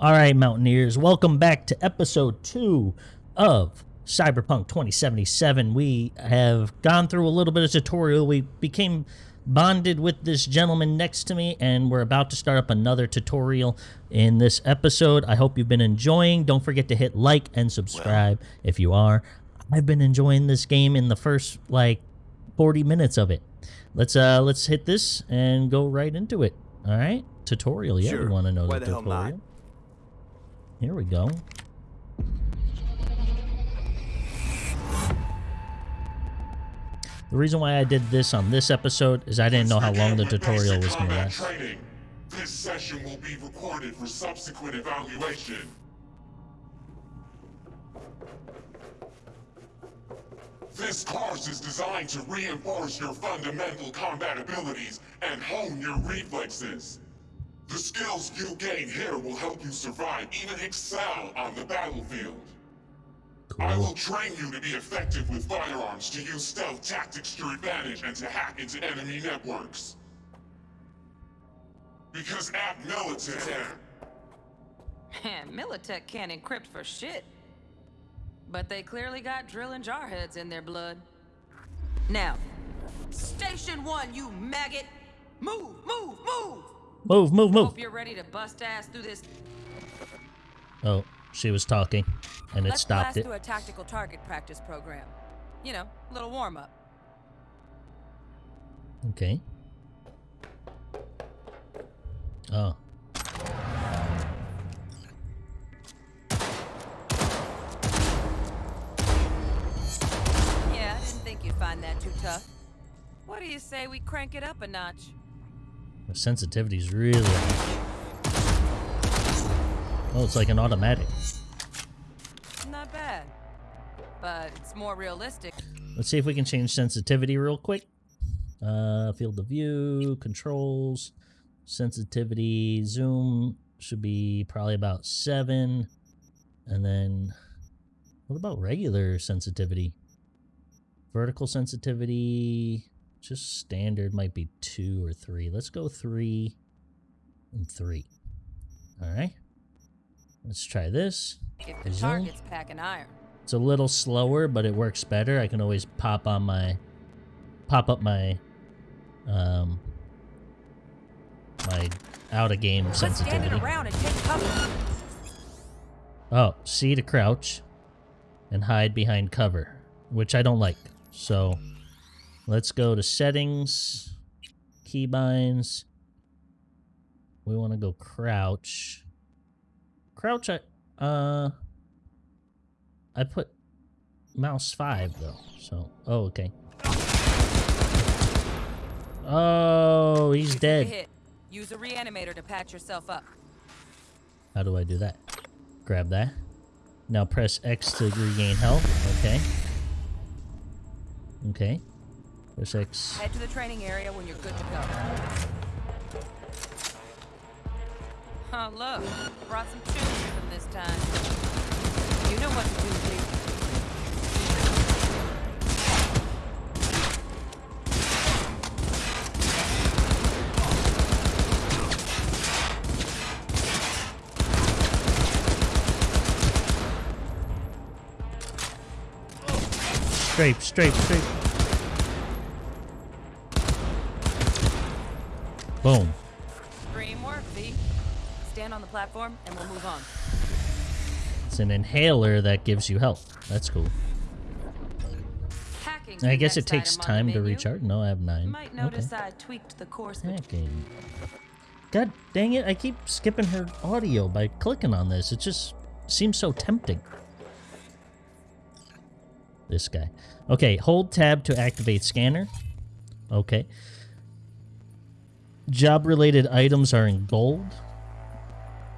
All right, Mountaineers, welcome back to episode two of Cyberpunk 2077. We have gone through a little bit of tutorial. We became bonded with this gentleman next to me, and we're about to start up another tutorial in this episode. I hope you've been enjoying. Don't forget to hit like and subscribe if you are. I've been enjoying this game in the first like 40 minutes of it. Let's uh let's hit this and go right into it. All right, tutorial. Yeah, Sure. we want to know Why the the tutorial. not? Here we go. The reason why I did this on this episode is I didn't know how long the tutorial was going to last. This session will be recorded for subsequent evaluation. This course is designed to reinforce your fundamental combat abilities and hone your reflexes. The skills you gain here will help you survive, even excel on the battlefield. I will train you to be effective with firearms, to use stealth tactics to your advantage, and to hack into enemy networks. Because at Militech, Man, Militech can't encrypt for shit. But they clearly got drill and jar heads in their blood. Now, Station 1, you maggot! Move, move, move! Move, move, move. Hope you're ready to bust ass through this. Oh, she was talking, and it Let's stopped blast it. through a tactical target practice program. You know, a little warm up. Okay. Oh. Yeah, I didn't think you'd find that too tough. What do you say we crank it up a notch? The sensitivity's really high. Oh, it's like an automatic. Not bad. But it's more realistic. Let's see if we can change sensitivity real quick. Uh, field of view, controls, sensitivity, zoom should be probably about seven. And then, what about regular sensitivity? Vertical sensitivity, just standard might be two or three. Let's go three and three. All right. Let's try this. If the target's packing iron. It's a little slower, but it works better. I can always pop on my pop up my um my out of game Let's sensitivity. around and take cover. Oh, C to crouch and hide behind cover, which I don't like. So let's go to settings, keybinds. We want to go crouch. Crouch I uh I put mouse 5 though. So, oh okay. Oh, he's You took a dead. Use a reanimator to patch yourself up. How do I do that? Grab that. Now press X to regain health. Okay. Okay. Press X. Head to the training area when you're good to go. Oh, look. Brought some tunes with them this time. You know what to do, Lee. Strafe, strafe, strafe. Boom. Dream work, V. Stand on the platform and we'll move on. It's an inhaler that gives you health. That's cool. Hacking's I guess it takes time to recharge. No, I have You nine. might notice okay. I tweaked the course. Hacking. God dang it, I keep skipping her audio by clicking on this. It just seems so tempting. This guy. Okay, hold tab to activate scanner. Okay. Job related items are in gold.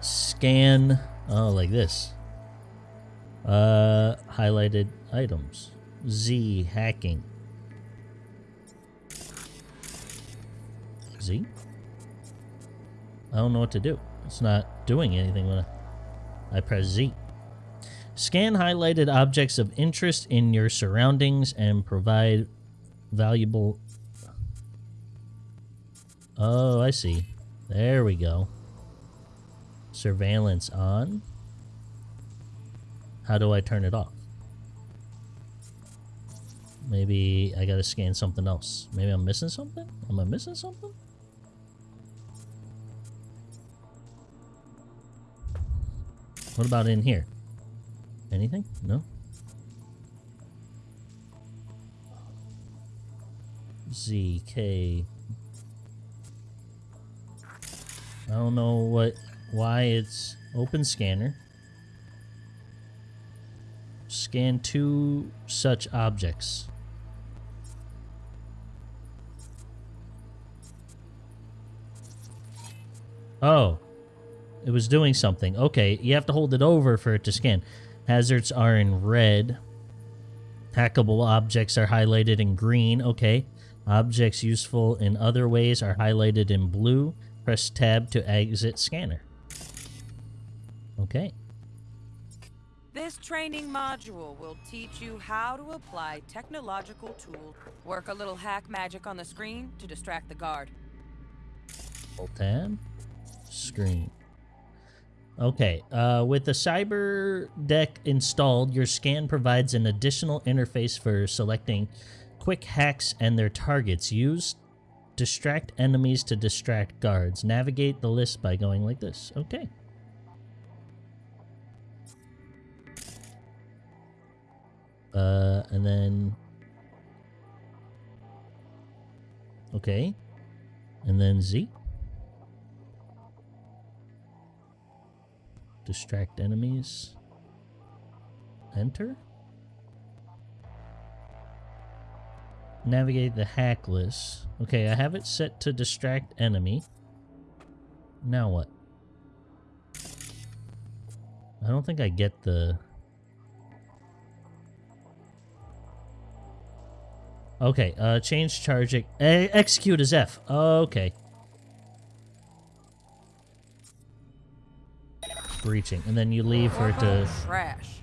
Scan oh like this. Uh highlighted items. Z hacking. Z? I don't know what to do. It's not doing anything when I, I press Z. Scan highlighted objects of interest in your surroundings and provide valuable. Oh, I see. There we go. Surveillance on. How do I turn it off? Maybe I gotta scan something else. Maybe I'm missing something? Am I missing something? What about in here? Anything? No? ZK. I don't know what why it's open scanner. Scan two such objects. Oh. It was doing something. Okay, you have to hold it over for it to scan. Hazards are in red. Hackable objects are highlighted in green. Okay. Objects useful in other ways are highlighted in blue. Press tab to exit scanner. Okay. This training module will teach you how to apply technological tools. Work a little hack magic on the screen to distract the guard. Hold tab. Screen. Okay, uh, with the Cyber Deck installed, your scan provides an additional interface for selecting quick hacks and their targets. Use distract enemies to distract guards. Navigate the list by going like this. Okay. Uh, and then... Okay. And then Z. Distract enemies. Enter. Navigate the hack list. Okay, I have it set to distract enemy. Now what? I don't think I get the... Okay, uh, change charging. E execute as F. Okay. breaching, and then you leave for it to. Trash.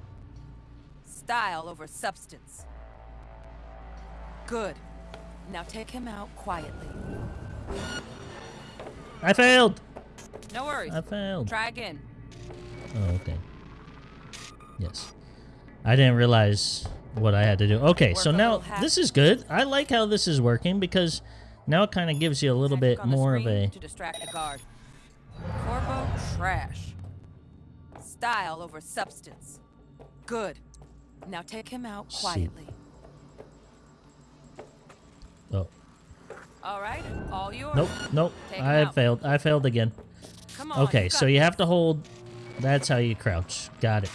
Style over substance. Good. Now take him out quietly. I failed. No worries. I failed. Try again. Oh, okay. Yes. I didn't realize what I had to do. Okay, Work so now this is good. I like how this is working because now it kind of gives you a little bit more of a to distract the guard. Corpo trash. Style over substance. Good. Now take him out quietly. Oh. All right, all yours. Nope, nope. Take I failed. I failed again. Come on. Okay, you so you have to hold. That's how you crouch. Got it.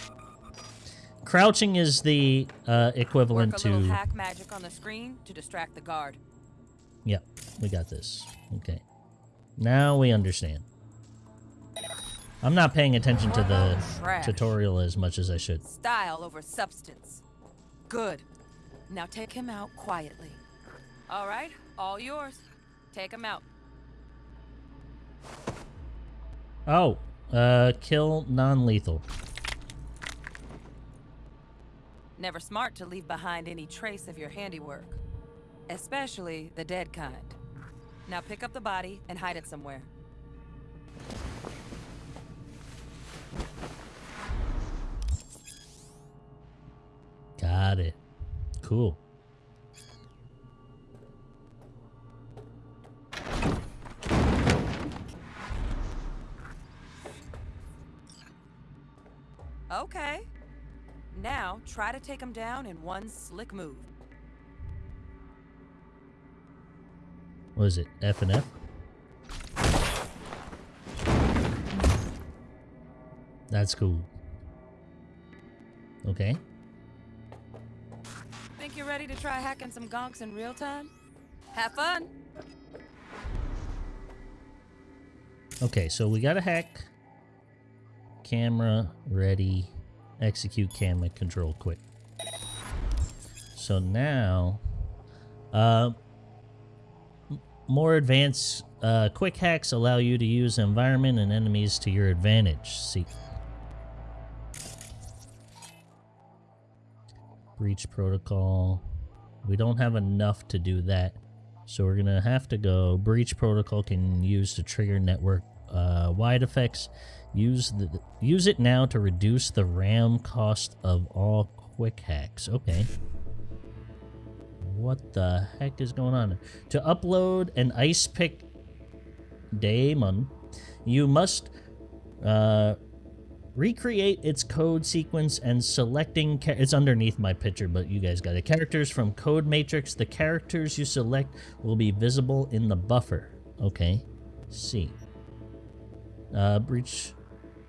Crouching is the uh, equivalent Work a to. hack magic on the screen to distract the guard. Yep, we got this. Okay. Now we understand. I'm not paying attention to the Trash. tutorial as much as I should. Style over substance. Good. Now take him out quietly. All right, all yours. Take him out. Oh, uh, kill non-lethal. Never smart to leave behind any trace of your handiwork, especially the dead kind. Now pick up the body and hide it somewhere. Got it. Cool. Okay. Now try to take him down in one slick move. What is it? F and F? That's cool. Okay. Think you're ready to try hacking some gonks in real time? Have fun! Okay, so we got a hack. Camera ready. Execute camera control quick. So now, uh, more advanced uh, quick hacks allow you to use environment and enemies to your advantage. See. Breach protocol. We don't have enough to do that. So we're gonna have to go. Breach protocol can use to trigger network uh, wide effects. Use the use it now to reduce the RAM cost of all quick hacks. Okay. What the heck is going on? To upload an ice pick daemon, you must uh, recreate its code sequence and selecting it's underneath my picture but you guys got it characters from code matrix the characters you select will be visible in the buffer okay see uh, breach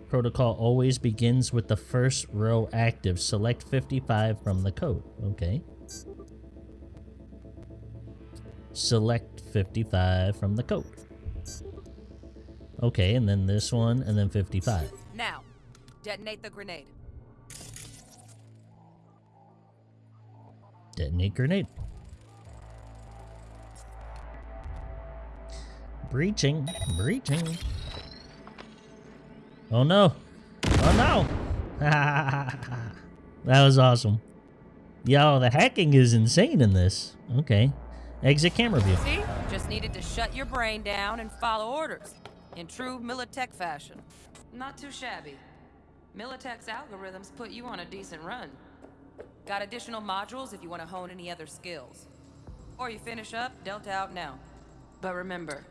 protocol always begins with the first row active select 55 from the code okay select 55 from the code okay and then this one and then 55 now Detonate the grenade. Detonate grenade. Breaching. Breaching. Oh no. Oh no. that was awesome. Yo, the hacking is insane in this. Okay. Exit camera view. See? Just needed to shut your brain down and follow orders. In true Militech fashion. Not too shabby. Militech's algorithms put you on a decent run. Got additional modules if you want to hone any other skills. Or you finish up, Delta out now. But remember,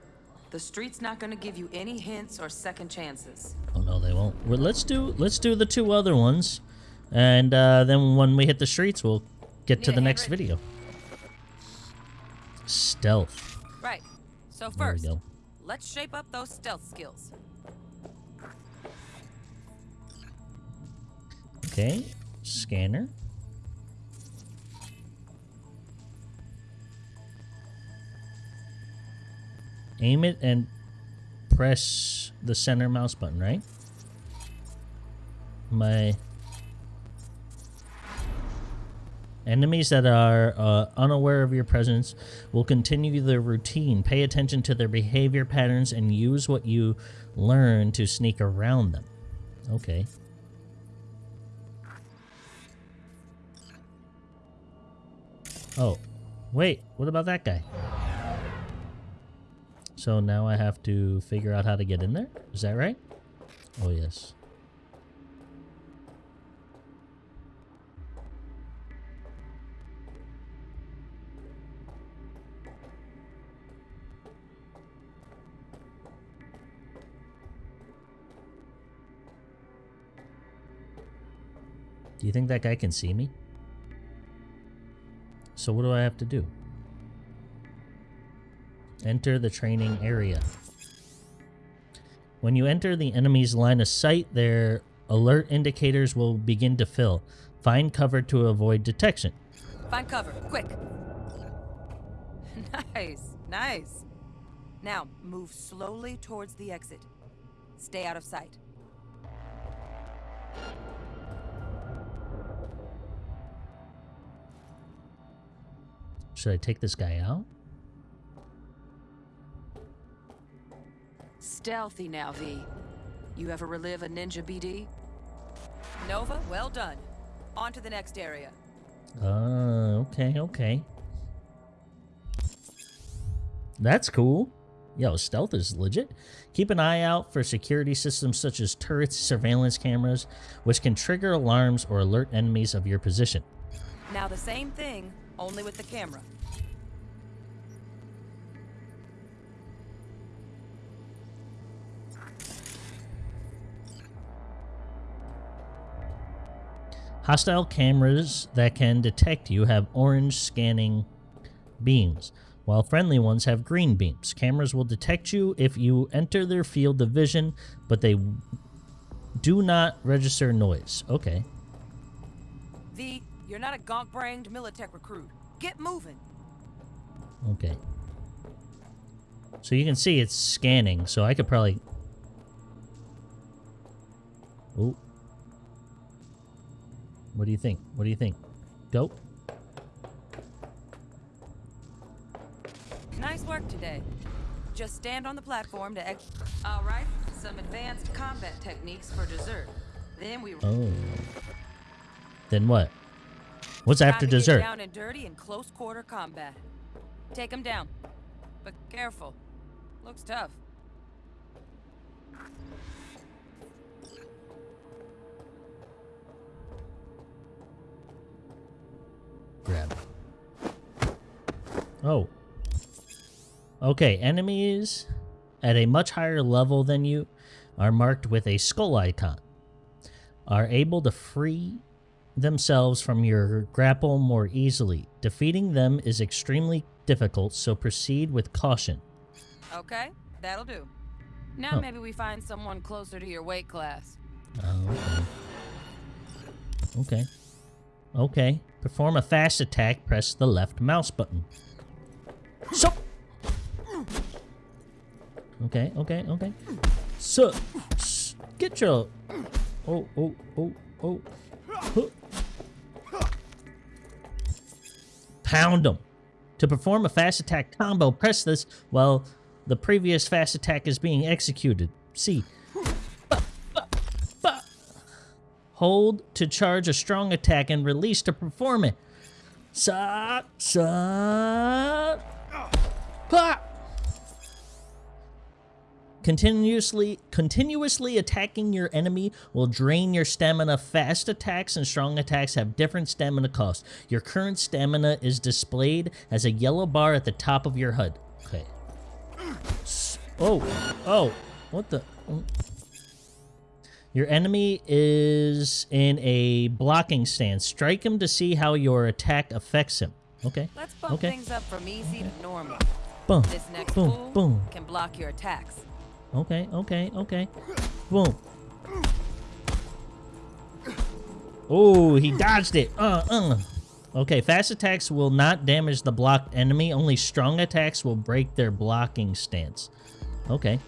the street's not gonna give you any hints or second chances. No, they won't. Well, let's do let's do the two other ones, and uh, then when we hit the streets, we'll get Need to the next video. Stealth. Right. So first, let's shape up those stealth skills. Okay, scanner. Aim it and press the center mouse button, right? My Enemies that are uh, unaware of your presence will continue their routine. Pay attention to their behavior patterns and use what you learn to sneak around them. Okay. Oh, wait, what about that guy? So now I have to figure out how to get in there? Is that right? Oh, yes. Do you think that guy can see me? So what do I have to do? Enter the training area. When you enter the enemy's line of sight, their alert indicators will begin to fill. Find cover to avoid detection. Find cover, quick. Nice, nice. Now, move slowly towards the exit. Stay out of sight. Should I take this guy out? Stealthy now, V. You ever relive a ninja BD? Nova, well done. On to the next area. Uh, okay, okay. That's cool. Yo, stealth is legit. Keep an eye out for security systems such as turrets, surveillance cameras, which can trigger alarms or alert enemies of your position. Now the same thing, only with the camera. Hostile cameras that can detect you have orange scanning beams, while friendly ones have green beams. Cameras will detect you if you enter their field of vision, but they do not register noise. Okay. V, you're not a gonk-brained Militech recruit. Get moving. Okay. So you can see it's scanning, so I could probably... Oh. What do you think? What do you think? Go. Nice work today. Just stand on the platform to ex- Alright, some advanced combat techniques for dessert. Then we- Oh. Then what? What's after dessert? Down and dirty in close quarter combat. Take him down, but careful. Looks tough. Grab. Oh. Okay, enemies at a much higher level than you are marked with a skull icon. Are able to free themselves from your grapple more easily. Defeating them is extremely difficult, so proceed with caution. Okay, that'll do. Now Oh. maybe we find someone closer to your weight class. Oh, okay. Okay. Okay. Perform a fast attack, press the left mouse button. So. Okay, okay, okay. So, get your. Oh, oh, oh, oh. Huh. Pound them. To perform a fast attack combo, press this while the previous fast attack is being executed. See. Hold to charge a strong attack and release to perform it. Sa sa pa. Continuously continuously attacking your enemy will drain your stamina. Fast attacks and strong attacks have different stamina costs. Your current stamina is displayed as a yellow bar at the top of your HUD. Okay. Oh, oh, what the? mm. Your enemy is in a blocking stance. Strike him to see how your attack affects him. Okay. Let's bump Okay. things up from easy to normal. Boom. This next boom. Boom. can block your attacks. Okay. Okay. Okay. Boom. Oh, he dodged it. Uh, uh. Okay, fast attacks will not damage the blocked enemy. Only strong attacks will break their blocking stance. Okay.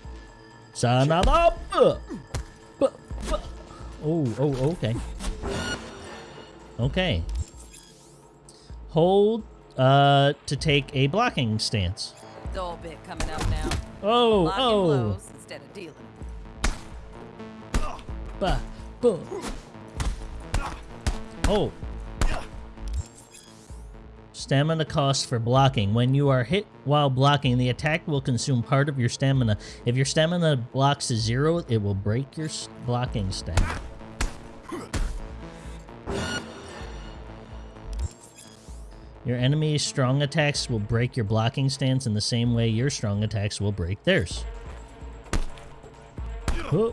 Son of a... Oh, oh, okay. Okay. Hold uh, to take a blocking stance. Dull bit coming up now. Oh, Blocking oh. blows instead of dealing. Boom. Oh. Stamina cost for blocking. When you are hit while blocking, the attack will consume part of your stamina. If your stamina blocks to zero, it will break your blocking stat. Your enemy's strong attacks will break your blocking stance in the same way your strong attacks will break theirs. Huh.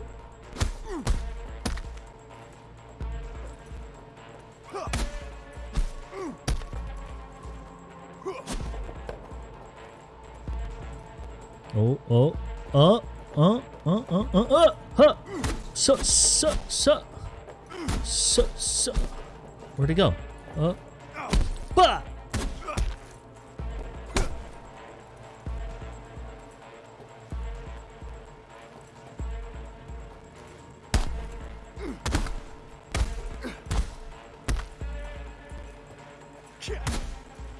Oh, oh, uh, uh, uh, uh, uh, uh, huh. So, so, so, so, so. Where'd he go? Uh, bah!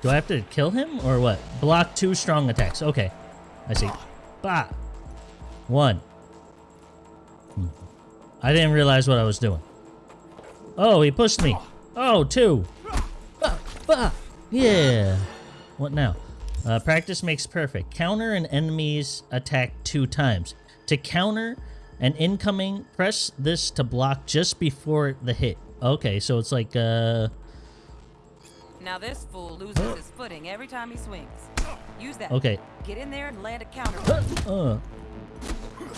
Do I have to kill him or what? Block two strong attacks. Okay. I see. Bah. One. Hmm. I didn't realize what I was doing. Oh, he pushed me. Oh, two. Bah. Bah. Yeah. What now? Uh, practice makes perfect. Counter an enemy's attack two times. To counter an incoming, press this to block just before the hit. Okay, so it's like, uh... Now this fool loses his footing every time he swings. Use that. Okay. Get in there and land a counter. Uh.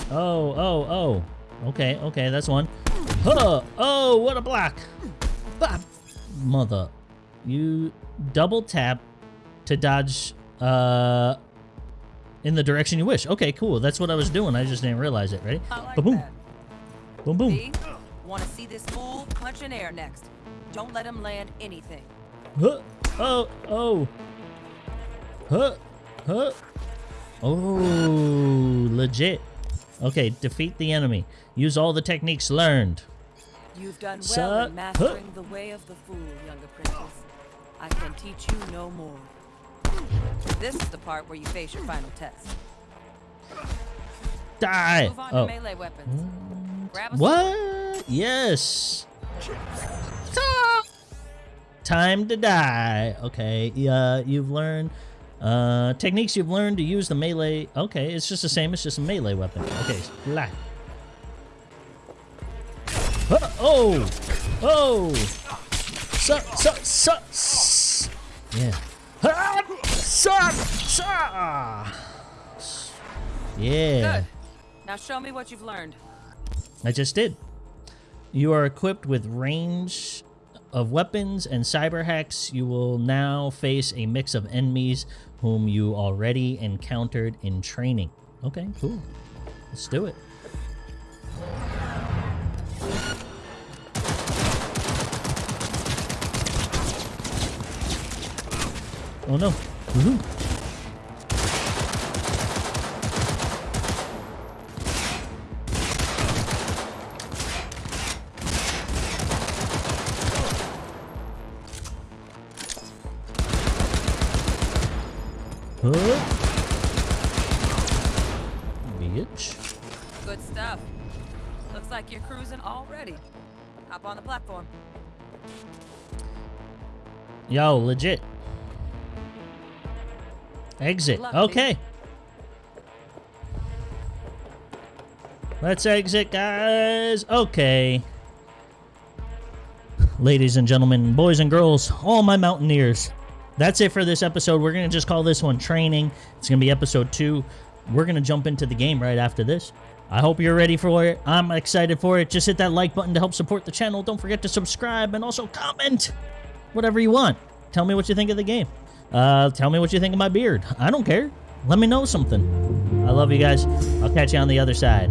Oh, oh, oh. Okay, okay, that's one. Huh. Oh, what a block. Bop. Mother. You double tap to dodge uh in the direction you wish. Okay, cool. That's what I was doing. I just didn't realize it. Ready? Like that. Boom, boom. V, want to see this fool punch in air next. Don't let him land anything. Huh. Oh, oh. Huh. Huh. Oh, legit. Okay, defeat the enemy. Use all the techniques learned. You've done well Sir- in mastering the way of the fool, young apprentice. I can teach you no more. This is the part where you face your final test. Die. Move on Oh. to melee weapons. Grab a sword. What? Yes. Ah! Time to die. Okay. Uh, you've learned uh, techniques you've learned to use the melee. Okay, it's just the same. It's just a melee weapon. Okay. Huh, Oh. Oh. So, so, so, s- yeah. Ah! Suck! Suck! Yeah. Good. Now show me what you've learned. I just did. You are equipped with range of weapons and cyber hacks. You will now face a mix of enemies whom you already encountered in training. Okay, cool. Let's do it. Oh no. Yo, legit. Exit. Okay. Let's exit, guys. Okay. Ladies and gentlemen, boys and girls, all my mountaineers. That's it for this episode. We're going to just call this one training. It's going to be episode two. We're going to jump into the game right after this. I hope you're ready for it. I'm excited for it. Just hit that like button to help support the channel. Don't forget to subscribe and also comment whatever you want. Tell me what you think of the game. Uh, tell me what you think of my beard. I don't care. Let me know something. I love you guys. I'll catch you on the other side.